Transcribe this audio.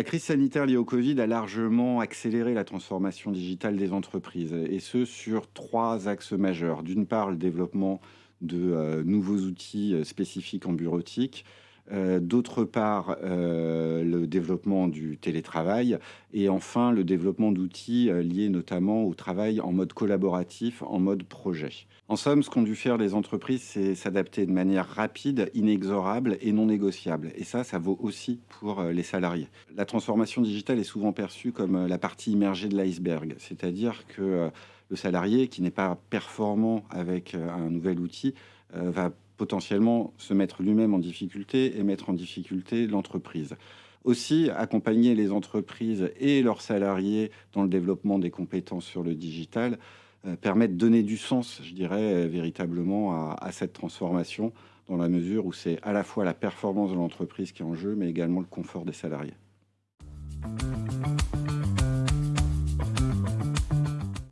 La crise sanitaire liée au Covid a largement accéléré la transformation digitale des entreprises, et ce sur trois axes majeurs. D'une part, le développement de euh, nouveaux outils euh, spécifiques en bureautique, euh, d'autre part, euh, le développement du télétravail et enfin le développement d'outils euh, liés notamment au travail en mode collaboratif, en mode projet. En somme, ce qu'ont dû faire les entreprises, c'est s'adapter de manière rapide, inexorable et non négociable. Et ça, ça vaut aussi pour les salariés. La transformation digitale est souvent perçue comme la partie immergée de l'iceberg, c'est-à-dire que le salarié qui n'est pas performant avec un nouvel outil va potentiellement se mettre lui-même en difficulté et mettre en difficulté l'entreprise. Aussi, accompagner les entreprises et leurs salariés dans le développement des compétences sur le digital euh, permet de donner du sens, je dirais, véritablement à cette transformation, dans la mesure où c'est à la fois la performance de l'entreprise qui est en jeu, mais également le confort des salariés.